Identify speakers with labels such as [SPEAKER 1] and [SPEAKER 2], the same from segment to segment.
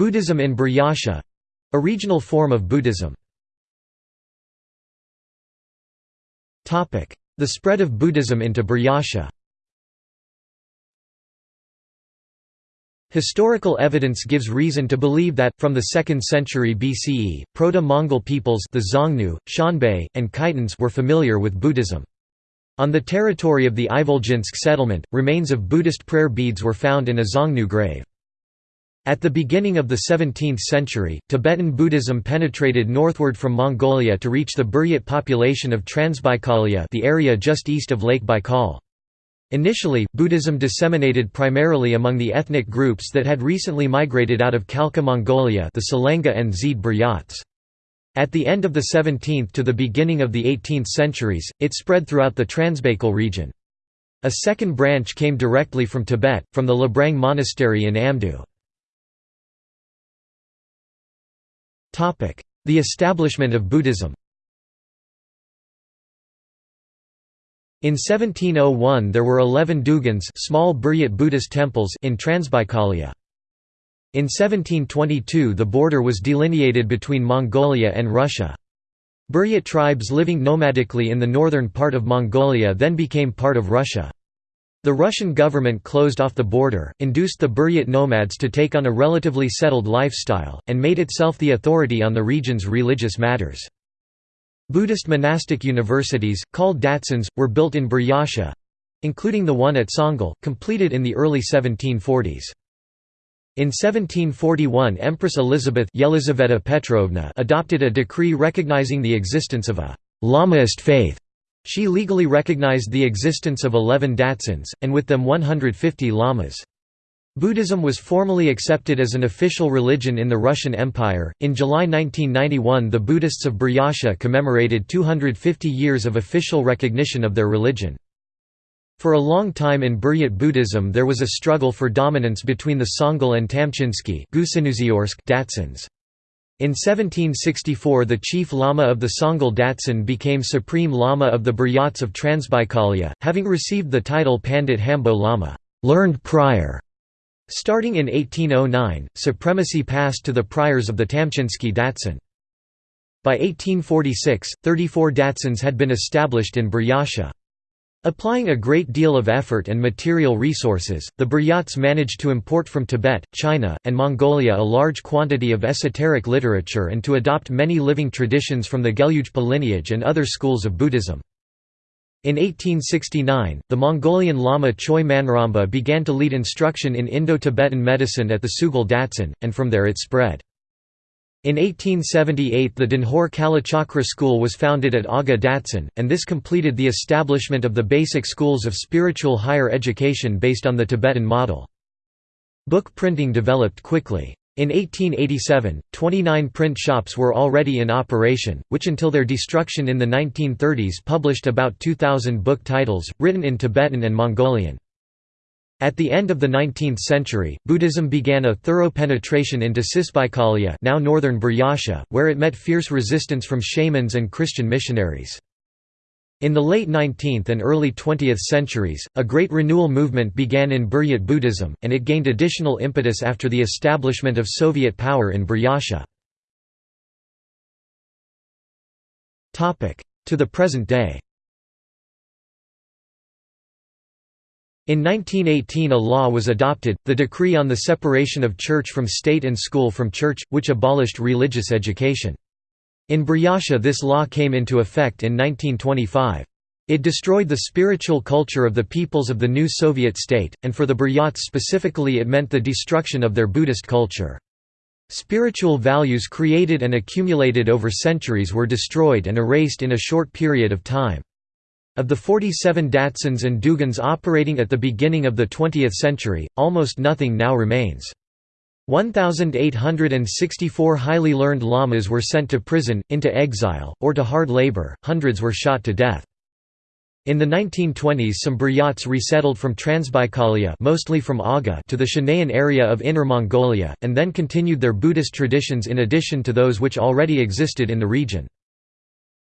[SPEAKER 1] Buddhism in Buryatia a regional form of Buddhism. The spread of Buddhism into Buryatia Historical evidence gives reason to believe that, from the 2nd century BCE, Proto-Mongol peoples the Xiongnu, Xianbei, and Khitans were familiar with Buddhism. On the territory of the Ivolginsk settlement, remains of Buddhist prayer beads were found in a Xiongnu grave. At the beginning of the 17th century, Tibetan Buddhism penetrated northward from Mongolia to reach the Buryat population of Transbaikalia the area just east of Lake Baikal. Initially, Buddhism disseminated primarily among the ethnic groups that had recently migrated out of Khalkha Mongolia the Selenga and Zede Buryats. At the end of the 17th to the beginning of the 18th centuries, it spread throughout the Transbaikal region. A second branch came directly from Tibet, from the Labrang Monastery in Amdo. The establishment of Buddhism In 1701 there were 11 dugans small Buryat Buddhist temples in Transbaikalia. In 1722 the border was delineated between Mongolia and Russia. Buryat tribes living nomadically in the northern part of Mongolia then became part of Russia. The Russian government closed off the border, induced the Buryat nomads to take on a relatively settled lifestyle, and made itself the authority on the region's religious matters. Buddhist monastic universities, called datsans, were built in Buryatia—including the one at Tsongol, completed in the early 1740s. In 1741 Empress Elizabeth Yelizaveta Petrovna adopted a decree recognizing the existence of a «Lamaist faith». She legally recognized the existence of 11 datsans, and with them 150 lamas. Buddhism was formally accepted as an official religion in the Russian Empire. In July 1991, the Buddhists of Buryatia commemorated 250 years of official recognition of their religion. For a long time in Buryat Buddhism there was a struggle for dominance between the Tsongol and Tamchinsky Datsans. In 1764 the chief lama of the Tsongol Datsan became supreme lama of the Buryats of Transbaikalia, having received the title Pandit Hambo Lama learned prior". Starting in 1809, supremacy passed to the priors of the Tamchinsky Datsan. By 1846, 34 Datsans had been established in Buryatia. Applying a great deal of effort and material resources, the Buryats managed to import from Tibet, China, and Mongolia a large quantity of esoteric literature and to adopt many living traditions from the Gelugpa lineage and other schools of Buddhism. In 1869, the Mongolian Lama Choi Manramba began to lead instruction in Indo-Tibetan medicine at the Sugal Datsan, and from there it spread. In 1878 the Danhor Kalachakra school was founded at Aga and this completed the establishment of the basic schools of spiritual higher education based on the Tibetan model. Book printing developed quickly. In 1887, 29 print shops were already in operation, which until their destruction in the 1930s published about 2,000 book titles, written in Tibetan and Mongolian. At the end of the 19th century, Buddhism began a thorough penetration into Cisbaikalia now northern Buryatia, where it met fierce resistance from shamans and Christian missionaries. In the late 19th and early 20th centuries, a great renewal movement began in Buryat Buddhism, and it gained additional impetus after the establishment of Soviet power in Buryatia. To the present day In 1918 a law was adopted, the Decree on the Separation of Church from State and School from Church, which abolished religious education. In Buryatia this law came into effect in 1925. It destroyed the spiritual culture of the peoples of the new Soviet state, and for the Buryats specifically it meant the destruction of their Buddhist culture. Spiritual values created and accumulated over centuries were destroyed and erased in a short period of time. Of the 47 Datsans and Dugans operating at the beginning of the 20th century, almost nothing now remains. 1,864 highly learned lamas were sent to prison, into exile, or to hard labor, hundreds were shot to death. In the 1920s some Buryats resettled from Transbaikalia mostly from Aga to the Shanayan area of Inner Mongolia, and then continued their Buddhist traditions in addition to those which already existed in the region.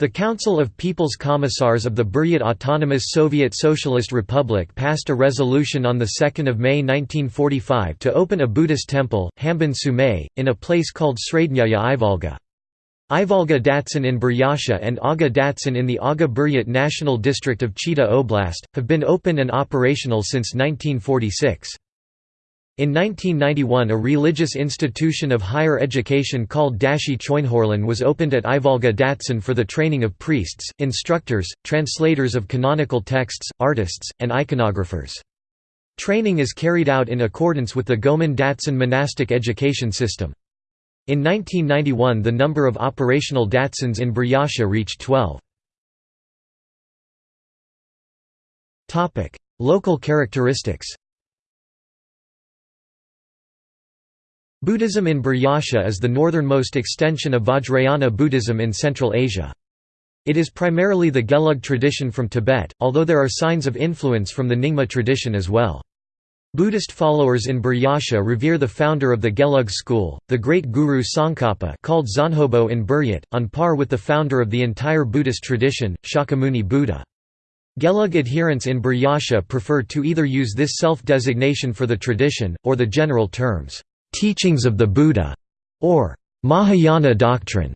[SPEAKER 1] The Council of People's Commissars of the Buryat Autonomous Soviet Socialist Republic passed a resolution on 2 May 1945 to open a Buddhist temple, Hambin Sumay, in a place called Srednyaya Ivolga. Ivolga Datsan in Buryatia and Aga Datsan in the Aga Buryat National District of Chita Oblast, have been open and operational since 1946. In 1991 a religious institution of higher education called Dashi Choinhorlan was opened at Ivolga Datsan for the training of priests, instructors, translators of canonical texts, artists, and iconographers. Training is carried out in accordance with the Gomang Datsan monastic education system. In 1991 the number of operational Datsans in Buryatia reached 12. Local characteristics Buddhism in Buryatia is the northernmost extension of Vajrayana Buddhism in Central Asia. It is primarily the Gelug tradition from Tibet, although there are signs of influence from the Nyingma tradition as well. Buddhist followers in Buryatia revere the founder of the Gelug school, the great guru Tsongkhapa called Zanhobo in Buryat, on par with the founder of the entire Buddhist tradition, Shakyamuni Buddha. Gelug adherents in Buryatia prefer to either use this self-designation for the tradition, or the general terms, "'Teachings of the Buddha' or "'Mahayana doctrine'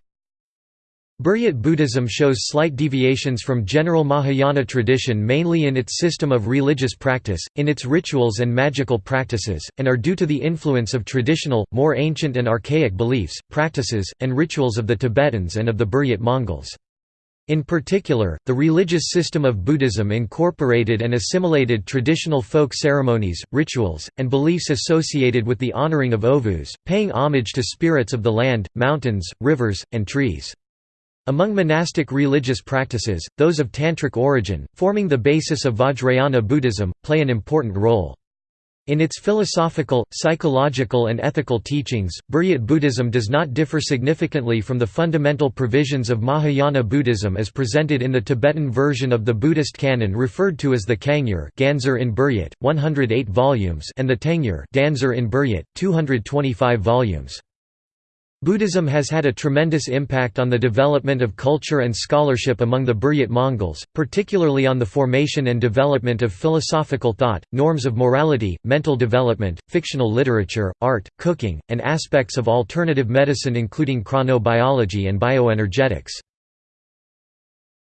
[SPEAKER 1] Buryat Buddhism shows slight deviations from general Mahayana tradition mainly in its system of religious practice, in its rituals and magical practices, and are due to the influence of traditional, more ancient and archaic beliefs, practices, and rituals of the Tibetans and of the Buryat Mongols. In particular, the religious system of Buddhism incorporated and assimilated traditional folk ceremonies, rituals, and beliefs associated with the honoring of ovus, paying homage to spirits of the land, mountains, rivers, and trees. Among monastic religious practices, those of tantric origin, forming the basis of Vajrayana Buddhism, play an important role. In its philosophical, psychological and ethical teachings, Buryat Buddhism does not differ significantly from the fundamental provisions of Mahayana Buddhism as presented in the Tibetan version of the Buddhist canon referred to as the Kangyur Ganzur in Buryat, 108 volumes and the Tengyur Danzur in Buryat, 225 volumes. Buddhism has had a tremendous impact on the development of culture and scholarship among the Buryat Mongols, particularly on the formation and development of philosophical thought, norms of morality, mental development, fictional literature, art, cooking, and aspects of alternative medicine including chronobiology and bioenergetics.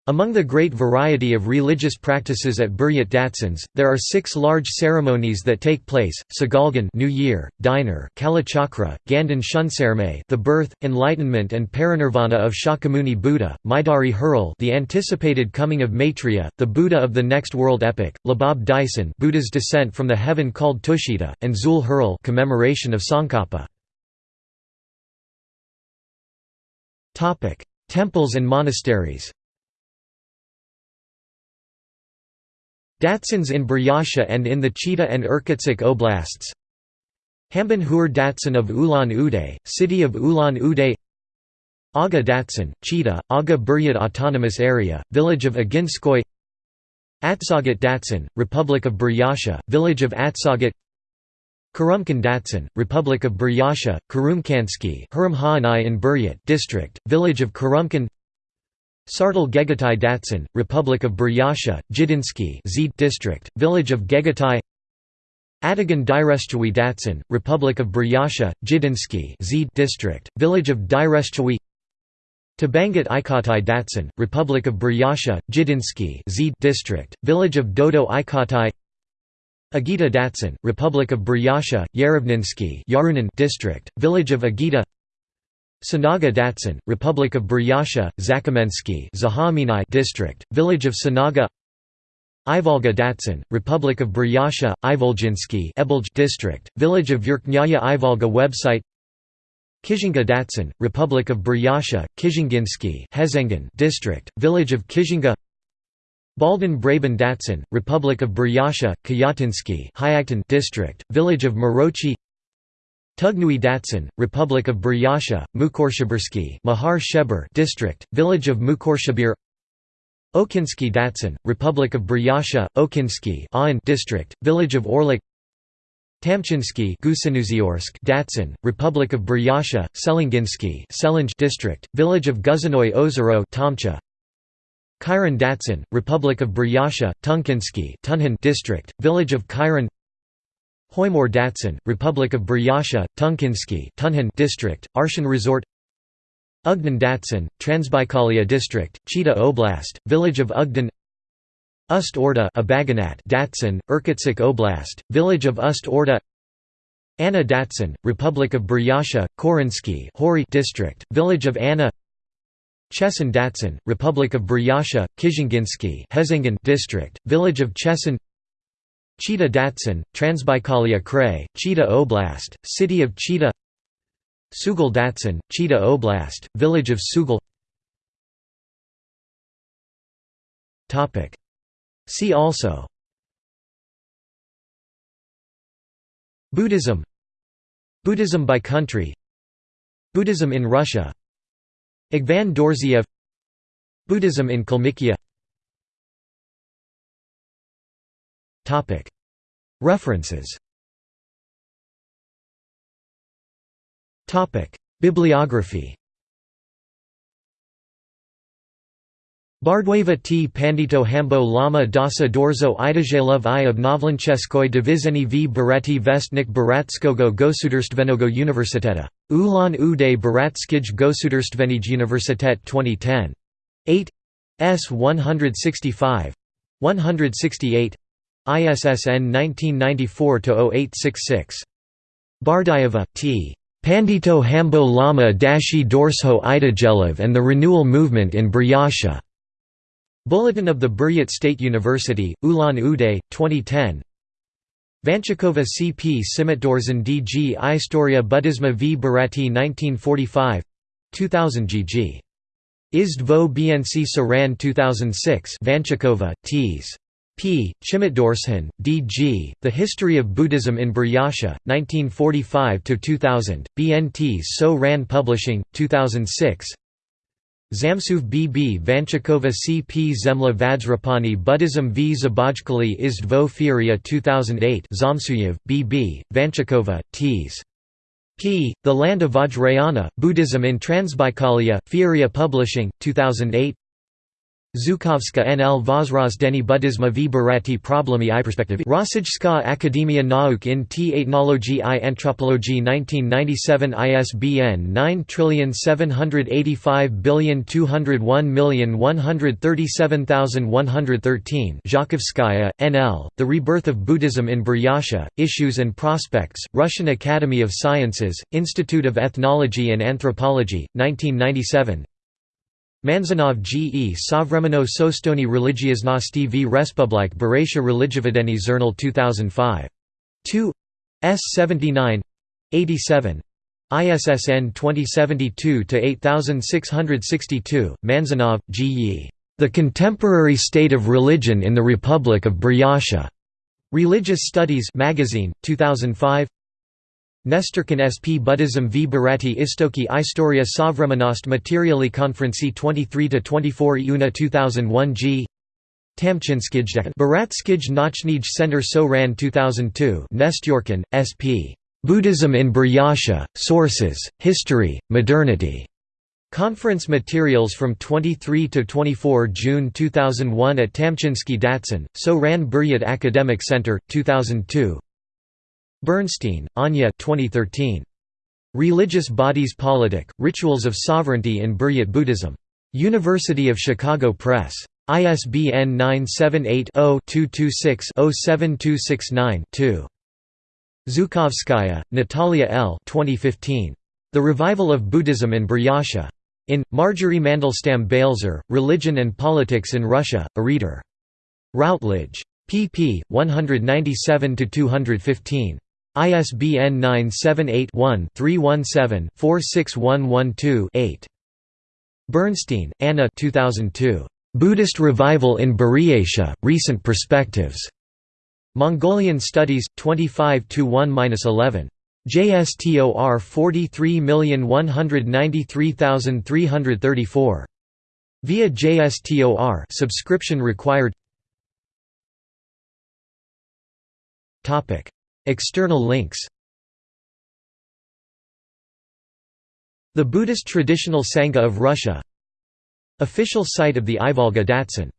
[SPEAKER 1] Among the great variety of religious practices at Buryat Datsans, there are six large ceremonies that take place: Sagalgan New Year, Diner, Kalachakra, Gandan Shunsarme, the birth, enlightenment, and parinirvana of Shakyamuni Buddha; Maidari Hurl, the anticipated coming of Maitreya, the Buddha of the next world epic; Labab Dyson, Buddha's descent from the heaven called Tushita, and Zul Hurl, commemoration of Tsongkhapa. Topic: Temples and monasteries. Datsans in Buryatia and in the Chita and Irkutsk oblasts. Hambin Hur Datsan of Ulan-Ude, city of Ulan-Ude Aga Datsan, Chita, Aga Buryat Autonomous Area, village of Aginskoy. Atsagat Datsan, Republic of Buryatia, village of Atsagat. Kurumkan Datsan, Republic of Buryatia, Kurumkansky in district, village of Kurumkan Sartal Gegatai Datsan, Republic of Buryatia, Jidinsky district, village of Gegatai Adagan Direshchawi Datsan, Republic of Buryatia, Jidinsky district, village of Direshchawi Tabangat Ikatai Datsan, Republic of Buryatia, Jidinsky district, village of Dodo Ikatai Agita Datsan, Republic of Buryatia, Yarevninsky district, village of Agita Sanaga Datsan, Republic of Buryatia, Zakamensky district, village of Sanaga. Ivolga Datsan, Republic of Buryatia, Ivolginsky district, village of Verkhnaya Ivolga website. Kizhinga Datsan, Republic of Buryatia, Kizhinginsky district, village of Kizhinga Baldan Braban Datsan, Republic of Buryatia, Kayatinsky district, village of Morochi Tugnui Datsan, Republic of Buryatia, Mukorshibirsky Mahar Sheber district, village of Mukorshabir Okinsky Datsan, Republic of Buryatia, Okinsky district, village of Orlik Tamchinsky Datsan, Republic of Buryatia, Selenginsky district, village of Guzanoy Ozero Khyran Datsan, Republic of Buryatia, Tunkinsky District, Village of Khyran Hoymor Datsan, Republic of Buryatia, Tunkinsky District, Arshan Resort Ugdan Datsan, Transbaikalia District, Chita Oblast, Village of Ugdan Ust Orda Datsan, Irkutsk Oblast, Village of Ust Orda Anna Datsan, Republic of Buryatia, Khorinsky District, Village of Anna Chesan Datsan, Republic of Buryatia, Kizhinginsky District, Village of Chesan Chita Datsan, Transbaikalia Krai, Chita Oblast, City of Chita Sugal Datsan, Chita Oblast, Village of Sugal See also Buddhism Buddhism by country Buddhism in Russia Agvan Dorzhiev Buddhism in Kalmykia References. Bibliography. Bardweva T. Pandito Hambo Lama Dasa Dorzo Idazhelov I Obnovlencheskoy Divizeny v. Bereti Vestnik Baratskogo Gosudarstvenogo Universiteta. Ulan Uday Baratskij Gosudarstvenij Universitet 2010. 8 S 165 168 ISSN 1994-0866. Bardayeva, T. Pandito Hambo Lama Dashi Dorsho Idazhelov and the Renewal Movement in Buryatia. Bulletin of the Buryat State University, Ulan-Ude, 2010 Vanchikova C. P. Simitdorzan D. G. Istoria Buddhisma v. Bharati 1945 2000 G.G. Izdvo BNC Saran 2006 Vanchikova, T.s. P. Chimitdorshan, D. G., The History of Buddhism in Buryatia, 1945–2000, BNT So Ran Publishing, 2006 Zamsuv B.B. Vanchikova C.P. Zemla Vajrapani Buddhism v. Zabajkali Izdvo Firia 2008 Zamsuyev, B.B., Vanchikova, T.s. P. The Land of Vajrayana, Buddhism in Transbaikalia, Firia Publishing, 2008 Zhukovska NL Vozrozdeni Buddhisma v Bharati Problemy i perspektivy Rossijska Akademia Nauk in t Etnologii i Antropologie 1997 ISBN 9785201137113 Zhukovskaya, NL, The Rebirth of Buddhism in Buryatia, Issues and Prospects, Russian Academy of Sciences, Institute of Ethnology and Anthropology, 1997 Manzanov G. E. Sovremeno Sostoni Religioznosti v Respublik Buryatia Religiovedeni Zernal 2005. 2 S 79 87 ISSN 2072-8662, Manzanov, G. E. The Contemporary State of Religion in the Republic of Buryatia. Religious Studies Magazine, 2005 Nestorkin sp Buddhism v Bharati Istoki Istoria Sovremenost Materiali Konferenci 23-24 Iuna 2001 g. Tamchinskij Baratskij Nachnij Center So Ran 2002 Nestyorkin, sp. Buddhism in Buryatia, Sources, History, Modernity. Conference materials from 23 to 24 June 2001 at Tamchinsky Datsan, So Ran Buryat Academic Center, 2002 Bernstein, Anya 2013. Religious Bodies Politic, Rituals of Sovereignty in Buryat Buddhism. University of Chicago Press. ISBN 978-0-226-07269-2. Zhukovskaya, Natalia L. 2015. The Revival of Buddhism in Buryatia. In, Marjorie Mandelstam Balzer, Religion and Politics in Russia, a Reader. Routledge. pp. 197–215. ISBN 978-1-317-46112-8. Bernstein, Anna 2002. Buddhist Revival in Buryatia, Recent Perspectives. Mongolian Studies, 25–1–11. JSTOR 43193334. Via JSTOR subscription required External links. The Buddhist Traditional Sangha of Russia. Official site of the Ivolga Datsan